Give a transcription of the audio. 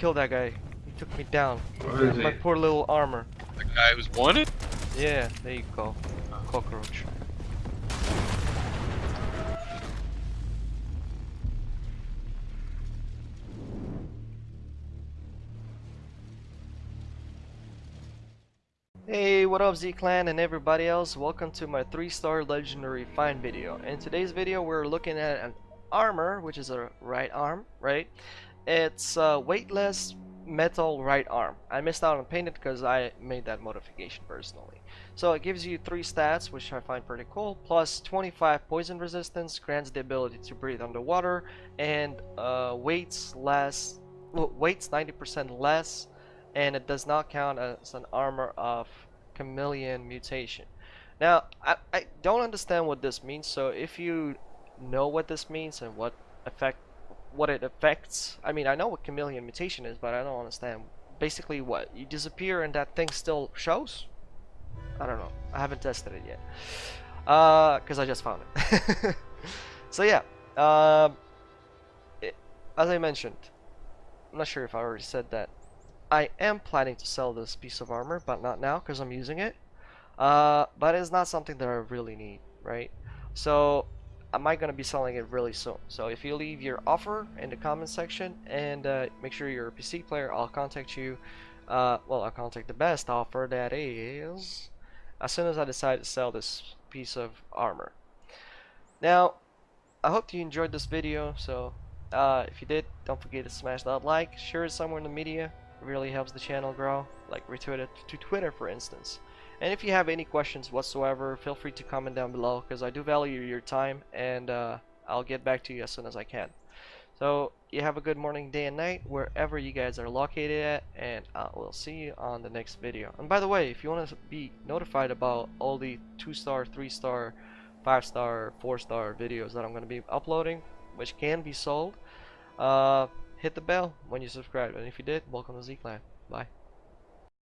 Kill that guy. He took me down. What is My it? poor little armor. The guy who's wanted? Yeah, there you go. Uh-huh. Cockroach. Hey, what up Z-Clan and everybody else? Welcome to my 3-star legendary find video. In today's video we're looking at an armor, which is a right arm, right? It's a weightless metal right arm. I missed out on painting because I made that modification personally. So it gives you 3 stats, which I find pretty cool, plus 25 poison resistance, grants the ability to breathe underwater, and uh, weights less, weights 90% less, and it does not count as an armor of chameleon mutation. Now, I, I don't understand what this means, so if you know what this means and what effect what it affects, I mean, I know what chameleon mutation is, but I don't understand. Basically, what you disappear and that thing still shows? I don't know. I haven't tested it yet, uh, because I just found it. so yeah, um, it, as I mentioned, I'm not sure if I already said that. I am planning to sell this piece of armor, but not now because I'm using it. Uh, but it's not something that I really need, right? So I gonna be selling it really soon? So if you leave your offer in the comment section and uh, make sure you're a PC player, I'll contact you. Uh, well, I'll contact the best offer that is as soon as I decide to sell this piece of armor. Now, I hope you enjoyed this video. So uh, if you did, don't forget to smash that like, share it somewhere in the media. Really helps the channel grow. Like retweet it to Twitter, for instance. And if you have any questions whatsoever, feel free to comment down below because I do value your time and uh, I'll get back to you as soon as I can. So you have a good morning, day, and night wherever you guys are located at, and I will see you on the next video. And by the way, if you want to be notified about all the 2-star, 3-star, 5-star, 4-star videos that I'm going to be uploading, which can be sold, uh, hit the bell when you subscribe. And if you did, welcome to Z-Clan. Bye.